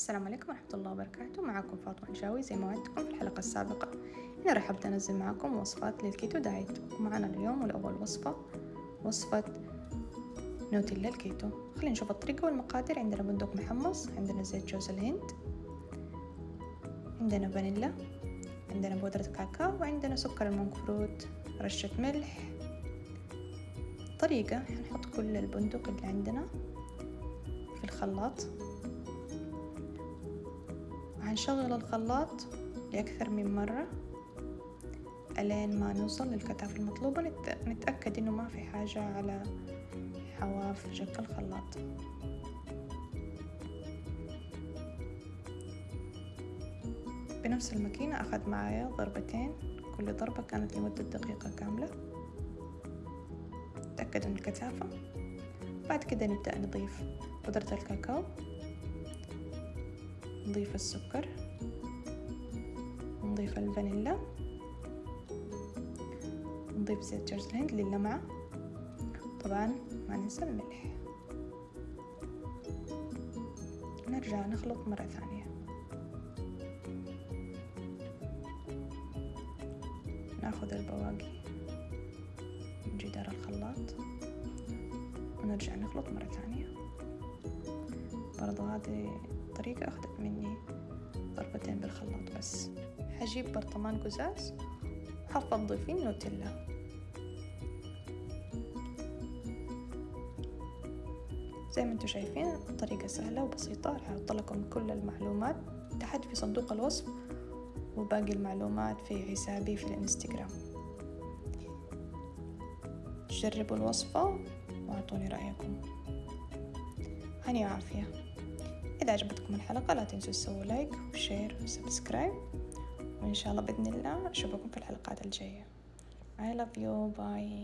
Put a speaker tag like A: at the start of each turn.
A: السلام عليكم ورحمة الله وبركاته. معكم فاطمة الجاوي زي ما وعدتكم في الحلقة السابقة. هنا راح أبدأ أنزل معكم وصفات لل keto diet. ومعنا اليوم والأول وصفة وصفة نوتيلا الكيتو. خلينا نشوف الطريقة والمقادير. عندنا بندق محمص عندنا زيت جوز الهند عندنا فانيلا عندنا بودرة كاكاو وعندنا سكر ال monk fruit رشة ملح. طريقة هنحط كل البندق اللي عندنا في الخلاط. هنشغل الخلاط لأكثر من مرة ألين ما نوصل للكثافة المطلوبة نتأكد إنه ما في حاجة على حواف جك الخلاط. بنفس الماكينة أخذ معايا ضربتين كل ضربة كانت لمدة دقيقة كاملة. تأكد من الكثافة. بعد كده نبدأ نضيف بودرة الكاكاو. نضيف السكر نضيف الفانيلا نضيف زيت جوز الهند للمعة. طبعا ما ننسى الملح. نرجع نخلط مرة ثانية. ناخذ البواقي من جدار الخلاط ونرجع نخلط مرة ثانية. برضو هذه الطريقة أخذت مني ضربتين بالخلاط بس. حجيب برطمان قزاز وحفضي فيه النوتيلا زي ما أنتم شايفين الطريقة سهلة وبسيطة راح أحط لكم كل المعلومات تحت في صندوق الوصف وباقي المعلومات في حسابي في الانستغرام. جربوا الوصفة وأعطوني رأيكم. هني وعافية. إذا عجبتكم الحلقة لا تنسوا تسووا like و share و subscribe وإن شاء الله بإذن الله أشوفكم في الحلقات الجاية. I love you. Bye.